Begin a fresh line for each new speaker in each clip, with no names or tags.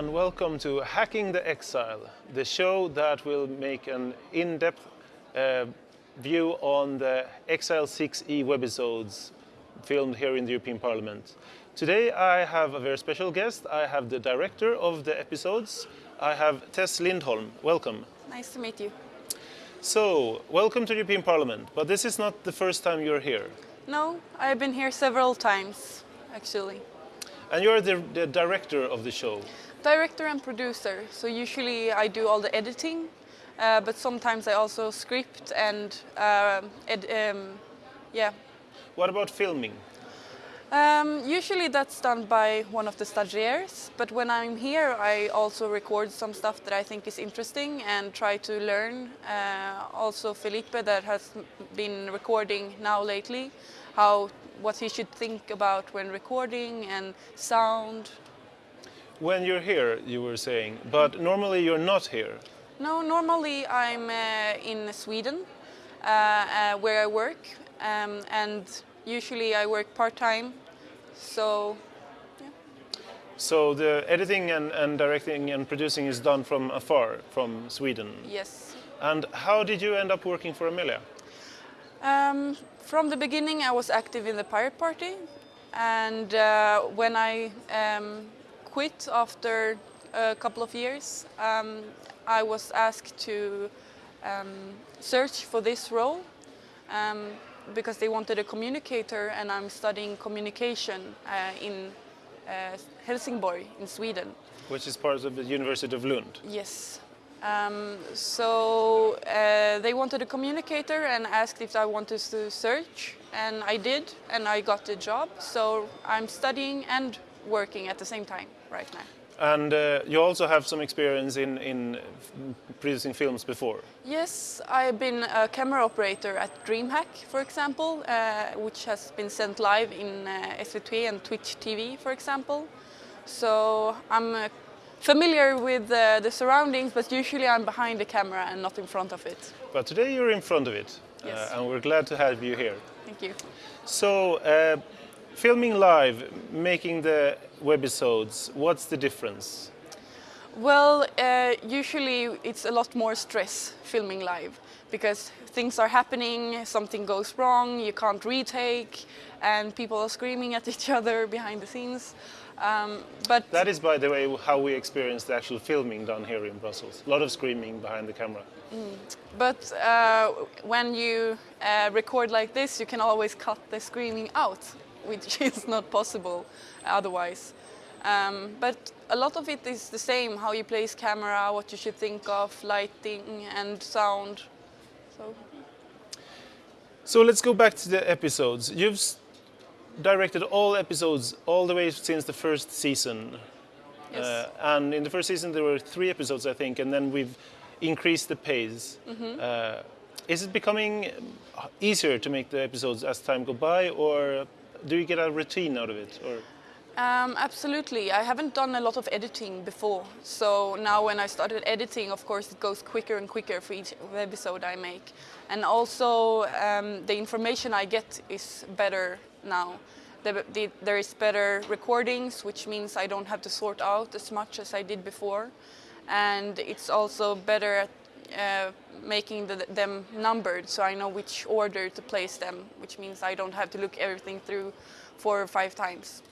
and welcome to Hacking the Exile, the show that will make an in-depth uh, view on the Exile 6e webisodes filmed here in the European Parliament. Today I have a very special guest. I have the director of the episodes. I have Tess Lindholm. Welcome.
Nice to meet you.
So, welcome to the European Parliament, but this is not the first time you're here.
No, I've been here several times, actually.
And you're the, the director of the show.
Director and producer, so usually I do all the editing, uh, but sometimes I also script and uh, ed um, yeah.
What about filming?
Um, usually that's done by one of the stagiaires, but when I'm here I also record some stuff that I think is interesting and try to learn. Uh, also Felipe that has been recording now lately, how what he should think about when recording and sound.
When you're here, you were saying, but normally you're not here.
No, normally I'm uh, in Sweden uh, uh, where I work um, and usually I work part-time, so yeah.
So the editing and, and, directing and producing is done from afar, from Sweden?
Yes.
And how did you end up working for Amelia?
Um, from the beginning I was active in the Pirate Party and uh, when I um, quit after a couple of years um, I was asked to um, search for this role um, because they wanted a communicator and I'm studying communication uh, in uh, Helsingborg in Sweden.
Which is part of the University of Lund?
Yes. Um, so uh, they wanted a communicator and asked if I wanted to search and I did and I got the job. So I'm studying and working at the same time right now.
And uh, you also have some experience in, in producing films before?
Yes, I've been a camera operator at DreamHack, for example, uh, which has been sent live in uh, SVT and Twitch TV, for example. So I'm uh, familiar with uh, the surroundings, but usually I'm behind the camera and not in front of it.
But today you're in front of it, uh,
yes.
and we're glad to have you here.
Thank you.
So, filming live, making the webisodes, what's the difference?
Well, uh, usually it's a lot more stress filming live because things are happening, something goes wrong, you can't retake, and people are screaming at each other behind the scenes. Um, but
that is, by the way, how we experience the actual filming done here in Brussels. A lot of screaming behind the camera.
Mm. But uh, when you uh, record like this, you can always cut the screaming out which is not possible otherwise. Um, but a lot of it is the same, how you place camera, what you should think of, lighting and sound. So,
so let's go back to the episodes. You've directed all episodes all the way since the first season.
Yes.
Uh, and in the first season there were three episodes, I think, and then we've increased the pace. Mm -hmm. uh, is it becoming easier to make the episodes as time go by, or do you get a routine out of it? Or?
Um, absolutely. I haven't done a lot of editing before. So now when I started editing, of course, it goes quicker and quicker for each episode I make. And also um, the information I get is better now. The, the, there is better recordings, which means I don't have to sort out as much as I did before. And it's also better at uh, making the, them numbered so I know which order to place them, which means I don't have to look everything through four or five times.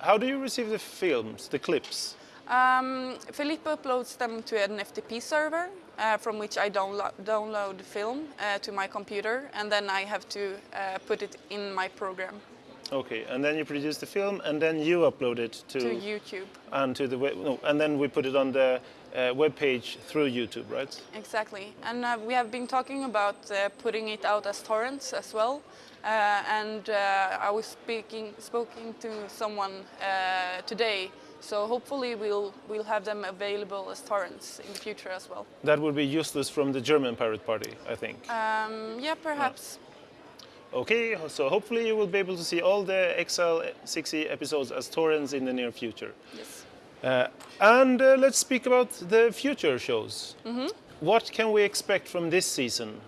How do you receive the films, the clips?
Um, uploads them to an FTP server uh, from which I downlo download the film uh, to my computer and then I have to uh, put it in my program.
Okay, and then you produce the film and then you upload it to,
to YouTube.
And to the web, no, and then we put it on the uh, web page through YouTube, right?
Exactly, and uh, we have been talking about uh, putting it out as torrents as well. Uh, and uh, I was speaking, speaking to someone uh, today so hopefully we'll, we'll have them available as torrents in the future as well.
That would be useless from the German Pirate Party, I think.
Um, yeah, perhaps.
Okay, so hopefully you will be able to see all the Exile 6e episodes as torrents in the near future.
Yes.
Uh, and uh, let's speak about the future shows.
Mm -hmm.
What can we expect from this season?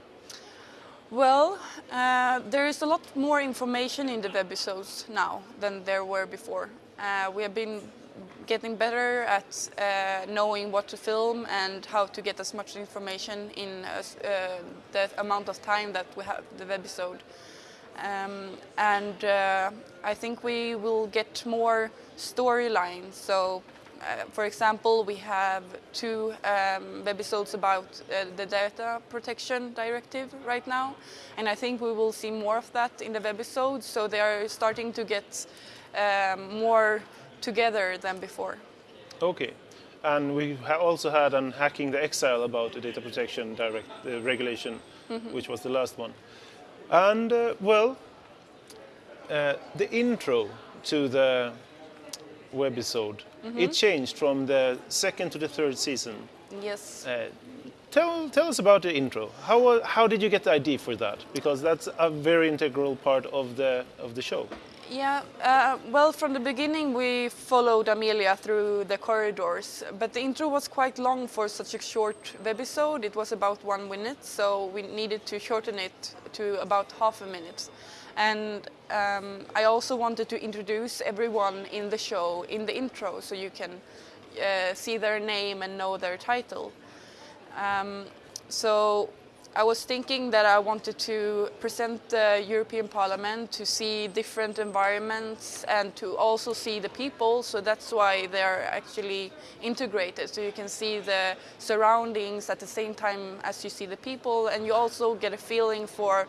Well, uh, there is a lot more information in the webisodes now than there were before. Uh, we have been getting better at uh, knowing what to film and how to get as much information in uh, the amount of time that we have the webisode. Um, and uh, I think we will get more storylines. So, uh, for example, we have two um, webisodes about uh, the data protection directive right now, and I think we will see more of that in the webisodes. So they are starting to get um, more together than before.
Okay. And we ha also had on hacking the exile about the data protection direct uh, regulation, mm -hmm. which was the last one. And uh, well, uh, the intro to the webisode, mm -hmm. it changed from the second to the third season.
Yes. Uh,
tell, tell us about the intro. How, how did you get the idea for that? Because that's a very integral part of the, of the show.
Yeah, uh, well, from the beginning we followed Amelia through the corridors, but the intro was quite long for such a short webisode. It was about one minute, so we needed to shorten it to about half a minute. And um, I also wanted to introduce everyone in the show in the intro, so you can uh, see their name and know their title. Um, so I was thinking that I wanted to present the European Parliament to see different environments and to also see the people. So that's why they're actually integrated. So you can see the surroundings at the same time as you see the people and you also get a feeling for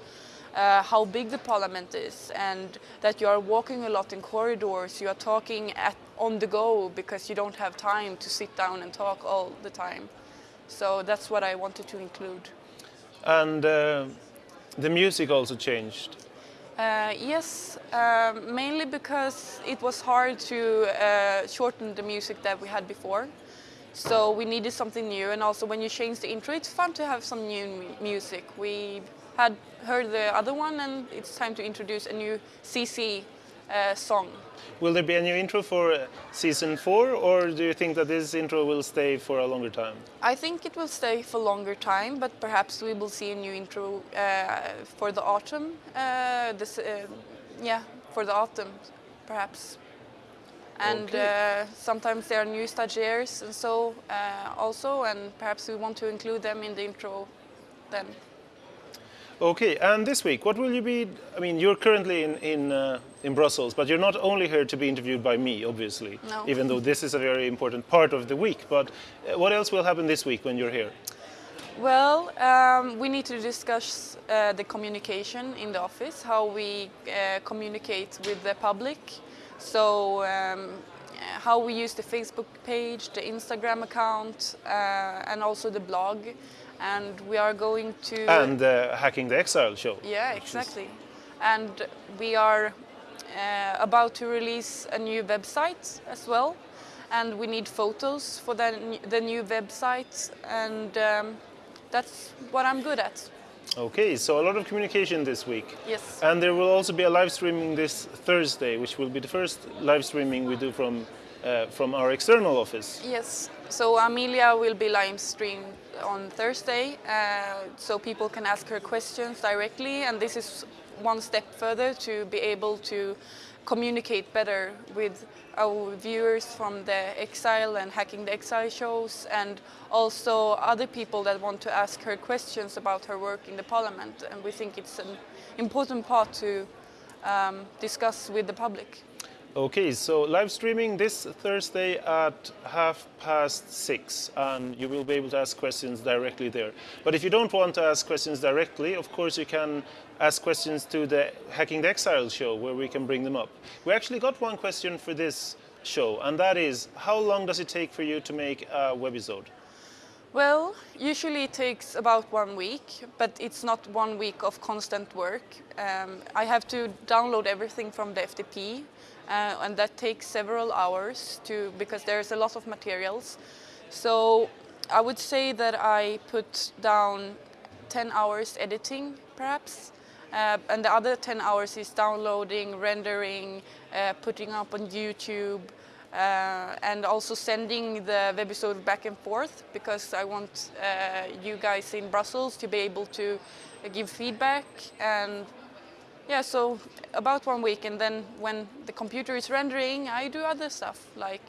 uh, how big the parliament is and that you are walking a lot in corridors, you are talking at, on the go because you don't have time to sit down and talk all the time. So that's what I wanted to include.
And uh, the music also changed.
Uh, yes, uh, mainly because it was hard to uh, shorten the music that we had before. So we needed something new and also when you change the intro it's fun to have some new music. We had heard the other one and it's time to introduce a new CC song.
Will there be a new intro for uh, season four, or do you think that this intro will stay for a longer time?
I think it will stay for a longer time, but perhaps we will see a new intro uh, for the autumn. Uh, this, uh, yeah, for the autumn, perhaps. And okay. Uh, sometimes there are new stagiaires and so also, and perhaps we want to include them in the intro then.
Okay, and this week, what will you be? I mean, you're currently in in uh, in Brussels, but you're not only here to be interviewed by me, obviously.
No.
Even though this is a very important part of the week, but uh, what else will happen this week when you're here?
Well, um, we need to discuss uh, the communication in the office, how we uh, communicate with the public. So, um, how we use the Facebook page, the Instagram account, uh, and also the blog and we are going to...
And uh, Hacking the Exile show.
Yeah, exactly. Is... And we are uh, about to release a new website as well. And we need photos for the, the new website. And um, that's what I'm good at.
Okay, so a lot of communication this week.
Yes.
And there will also be a live streaming this Thursday, which will be the first live streaming we do from uh, from our external office.
Yes, so Amelia will be live streamed on Thursday, uh, so people can ask her questions directly, and this is one step further to be able to communicate better with our viewers from the Exile and Hacking the Exile shows and also other people that want to ask her questions about her work in the parliament and we think it's an important part to um, discuss with the public.
Okay, so live streaming this Thursday at half past six, and you will be able to ask questions directly there. But if you don't want to ask questions directly, of course you can ask questions to the Hacking the Exile show, where we can bring them up. We actually got one question for this show, and that is, how long does it take for you to make a webisode?
Well, usually it takes about one week, but it's not one week of constant work. Um, I have to download everything from the FTP, uh, and that takes several hours to because there's a lot of materials. So I would say that I put down 10 hours editing, perhaps, uh, and the other 10 hours is downloading, rendering, uh, putting up on YouTube, uh, and also sending the webisode back and forth because I want uh, you guys in Brussels to be able to give feedback and yeah, so about one week and then when the computer is rendering, I do other stuff like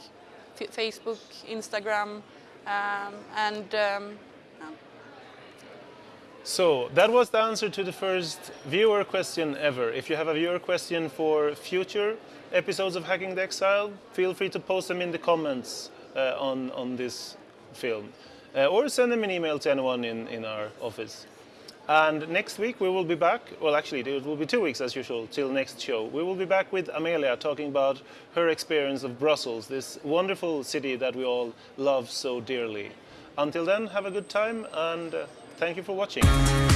F- Facebook, Instagram, um, and um,
So that was the answer to the first viewer question ever. If you have a viewer question for future episodes of Hacking the Exile, feel free to post them in the comments uh, on, on this film. Uh, or send them an email to anyone in, in our office. And next week we will be back, well actually it will be two weeks as usual, till next show. We will be back with Amelia talking about her experience of Brussels, this wonderful city that we all love so dearly. Until then, have a good time and uh, thank you for watching.